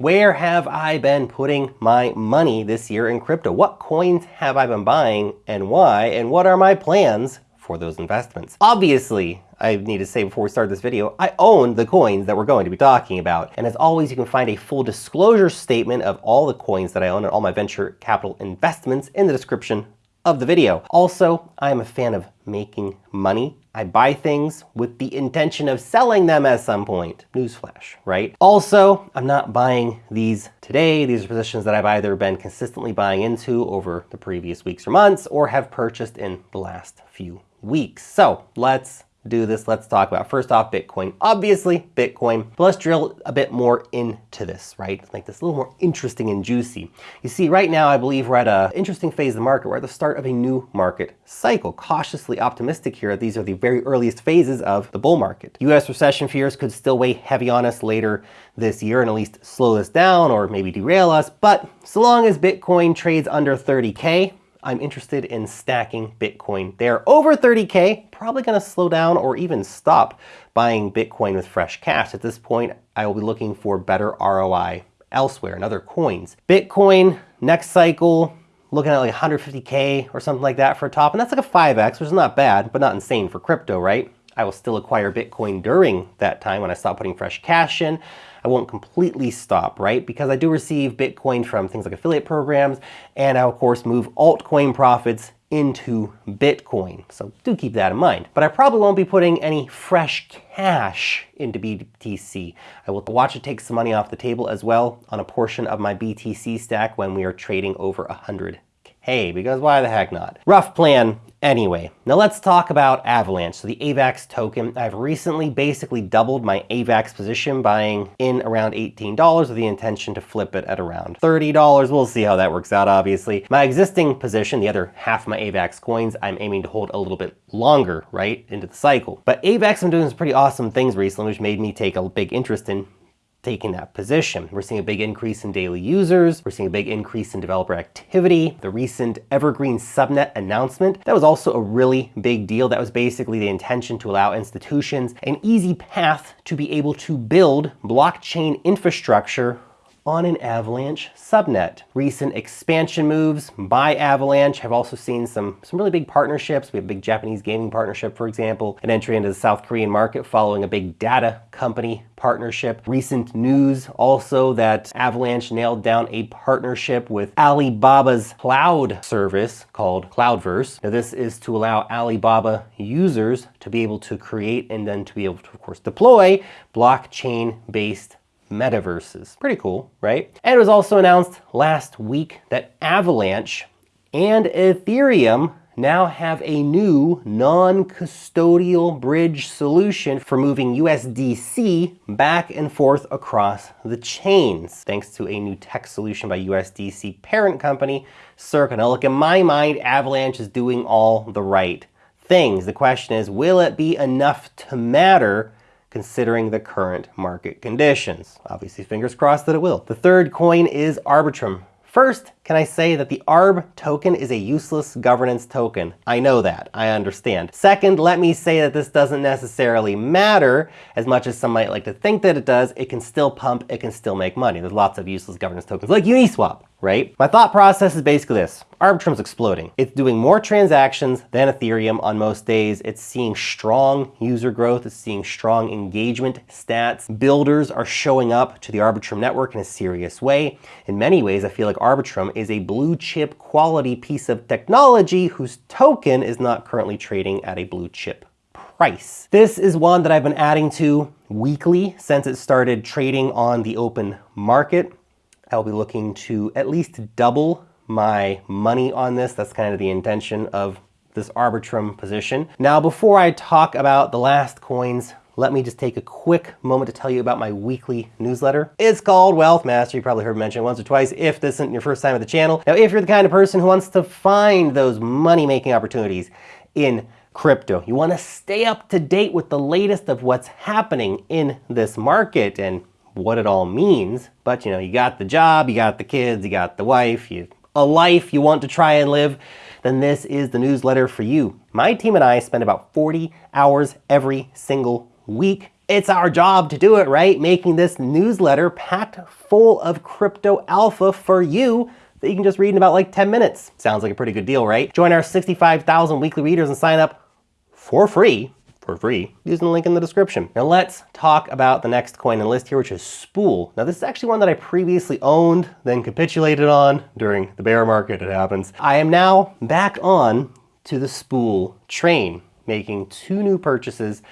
Where have I been putting my money this year in crypto? What coins have I been buying and why? And what are my plans for those investments? Obviously, I need to say before we start this video, I own the coins that we're going to be talking about. And as always, you can find a full disclosure statement of all the coins that I own and all my venture capital investments in the description of the video. Also, I am a fan of making money. I buy things with the intention of selling them at some point. Newsflash, right? Also, I'm not buying these today. These are positions that I've either been consistently buying into over the previous weeks or months or have purchased in the last few weeks. So let's do this, let's talk about first off Bitcoin. Obviously Bitcoin, but let's drill a bit more into this, right? Make this a little more interesting and juicy. You see, right now I believe we're at an interesting phase of the market. We're at the start of a new market cycle. Cautiously optimistic here. These are the very earliest phases of the bull market. US recession fears could still weigh heavy on us later this year and at least slow us down or maybe derail us. But so long as Bitcoin trades under 30K, I'm interested in stacking Bitcoin there. Over 30K, probably gonna slow down or even stop buying Bitcoin with fresh cash. At this point, I will be looking for better ROI elsewhere in other coins. Bitcoin, next cycle, looking at like 150K or something like that for a top. And that's like a 5X, which is not bad, but not insane for crypto, right? I will still acquire Bitcoin during that time when I stop putting fresh cash in. I won't completely stop, right? Because I do receive Bitcoin from things like affiliate programs, and I, of course, move altcoin profits into Bitcoin. So do keep that in mind. But I probably won't be putting any fresh cash into BTC. I will watch it take some money off the table as well on a portion of my BTC stack when we are trading over 100K, because why the heck not? Rough plan Anyway, now let's talk about Avalanche, so the AVAX token. I've recently basically doubled my AVAX position buying in around $18 with the intention to flip it at around $30. We'll see how that works out, obviously. My existing position, the other half of my AVAX coins, I'm aiming to hold a little bit longer, right, into the cycle. But AVAX, I'm doing some pretty awesome things recently, which made me take a big interest in taking that position. We're seeing a big increase in daily users. We're seeing a big increase in developer activity. The recent Evergreen subnet announcement, that was also a really big deal. That was basically the intention to allow institutions an easy path to be able to build blockchain infrastructure on an Avalanche subnet. Recent expansion moves by Avalanche have also seen some, some really big partnerships. We have a big Japanese gaming partnership, for example, an entry into the South Korean market following a big data company partnership. Recent news also that Avalanche nailed down a partnership with Alibaba's cloud service called Cloudverse. Now this is to allow Alibaba users to be able to create and then to be able to, of course, deploy blockchain-based metaverses. Pretty cool, right? And it was also announced last week that Avalanche and Ethereum now have a new non-custodial bridge solution for moving USDC back and forth across the chains, thanks to a new tech solution by USDC parent company, Circle. Now look, in my mind, Avalanche is doing all the right things. The question is, will it be enough to matter considering the current market conditions. Obviously, fingers crossed that it will. The third coin is Arbitrum. First, can I say that the ARB token is a useless governance token? I know that, I understand. Second, let me say that this doesn't necessarily matter as much as some might like to think that it does. It can still pump, it can still make money. There's lots of useless governance tokens like Uniswap right? My thought process is basically this. Arbitrum's exploding. It's doing more transactions than Ethereum on most days. It's seeing strong user growth. It's seeing strong engagement stats. Builders are showing up to the Arbitrum network in a serious way. In many ways, I feel like Arbitrum is a blue chip quality piece of technology whose token is not currently trading at a blue chip price. This is one that I've been adding to weekly since it started trading on the open market. I'll be looking to at least double my money on this. That's kind of the intention of this Arbitrum position. Now, before I talk about the last coins, let me just take a quick moment to tell you about my weekly newsletter. It's called Wealth Mastery. You probably heard me mention it once or twice if this isn't your first time at the channel. Now, if you're the kind of person who wants to find those money-making opportunities in crypto, you want to stay up to date with the latest of what's happening in this market and what it all means. But you know, you got the job, you got the kids, you got the wife, you a life you want to try and live, then this is the newsletter for you. My team and I spend about 40 hours every single week it's our job to do it, right? Making this newsletter packed full of crypto alpha for you that you can just read in about like 10 minutes. Sounds like a pretty good deal, right? Join our 65,000 weekly readers and sign up for free for free using the link in the description. Now let's talk about the next coin in the list here, which is Spool. Now this is actually one that I previously owned, then capitulated on during the bear market, it happens. I am now back on to the Spool train, making two new purchases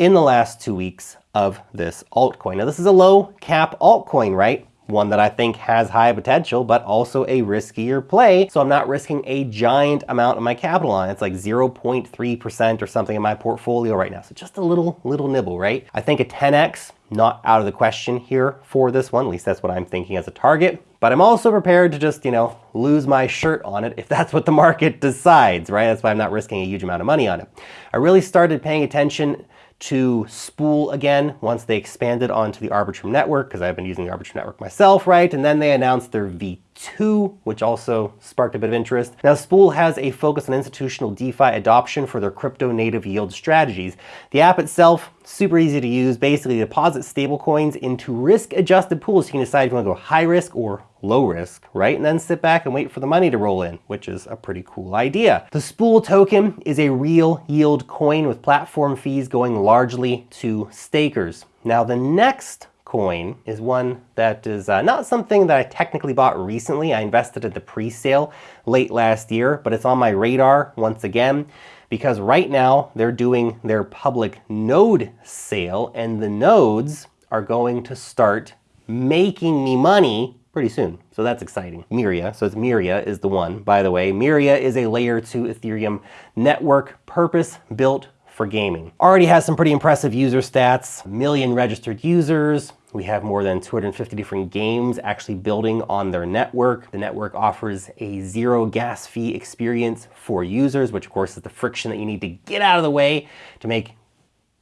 in the last two weeks of this altcoin. Now this is a low cap altcoin, right? one that I think has high potential, but also a riskier play. So I'm not risking a giant amount of my capital on it. It's like 0.3% or something in my portfolio right now. So just a little, little nibble, right? I think a 10x, not out of the question here for this one. At least that's what I'm thinking as a target. But I'm also prepared to just, you know, lose my shirt on it if that's what the market decides, right? That's why I'm not risking a huge amount of money on it. I really started paying attention to Spool again once they expanded onto the Arbitrum network, because I've been using the Arbitrum network myself, right? And then they announced their V2, which also sparked a bit of interest. Now, Spool has a focus on institutional DeFi adoption for their crypto native yield strategies. The app itself, super easy to use, basically deposit stablecoins into risk adjusted pools. You can decide if you want to go high risk or low risk, right? And then sit back and wait for the money to roll in, which is a pretty cool idea. The Spool token is a real yield coin with platform fees going largely to stakers. Now the next coin is one that is uh, not something that I technically bought recently. I invested at the pre-sale late last year, but it's on my radar once again because right now they're doing their public node sale and the nodes are going to start making me money pretty soon. So that's exciting. Myria, so it's Myria is the one, by the way. Myria is a layer 2 Ethereum network purpose built for gaming. Already has some pretty impressive user stats, million registered users. We have more than 250 different games actually building on their network. The network offers a zero gas fee experience for users, which of course is the friction that you need to get out of the way to make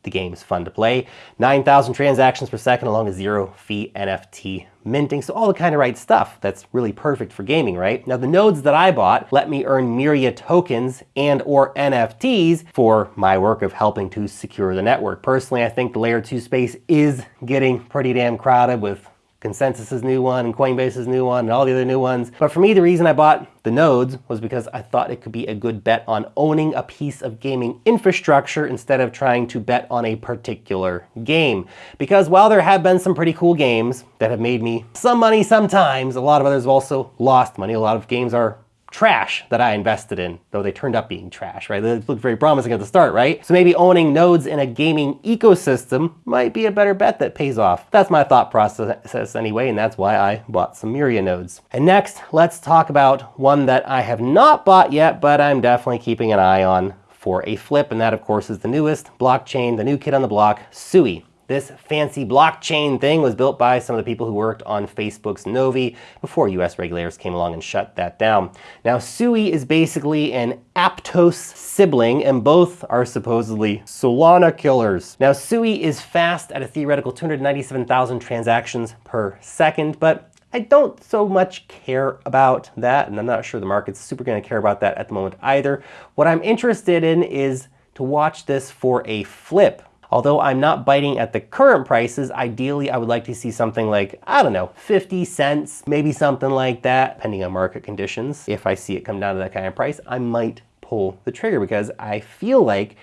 the game is fun to play. 9,000 transactions per second along a zero fee NFT minting. So all the kind of right stuff that's really perfect for gaming, right? Now the nodes that I bought let me earn Myria tokens and or NFTs for my work of helping to secure the network. Personally, I think the layer two space is getting pretty damn crowded with ConsenSys's new one and Coinbase's new one and all the other new ones. But for me, the reason I bought the nodes was because I thought it could be a good bet on owning a piece of gaming infrastructure instead of trying to bet on a particular game. Because while there have been some pretty cool games that have made me some money sometimes, a lot of others have also lost money. A lot of games are trash that I invested in, though they turned up being trash, right? They looked very promising at the start, right? So maybe owning nodes in a gaming ecosystem might be a better bet that pays off. That's my thought process anyway, and that's why I bought some Myria nodes. And next, let's talk about one that I have not bought yet, but I'm definitely keeping an eye on for a flip, and that of course is the newest blockchain, the new kid on the block, Sui. This fancy blockchain thing was built by some of the people who worked on Facebook's Novi before US regulators came along and shut that down. Now, Sui is basically an Aptos sibling, and both are supposedly Solana killers. Now, Sui is fast at a theoretical 297,000 transactions per second, but I don't so much care about that, and I'm not sure the market's super gonna care about that at the moment either. What I'm interested in is to watch this for a flip Although I'm not biting at the current prices, ideally I would like to see something like, I don't know, 50 cents, maybe something like that, depending on market conditions. If I see it come down to that kind of price, I might pull the trigger because I feel like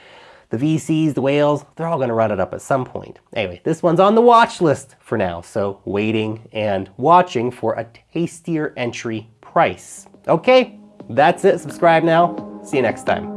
the VCs, the whales, they're all gonna run it up at some point. Anyway, this one's on the watch list for now, so waiting and watching for a tastier entry price. Okay, that's it. Subscribe now. See you next time.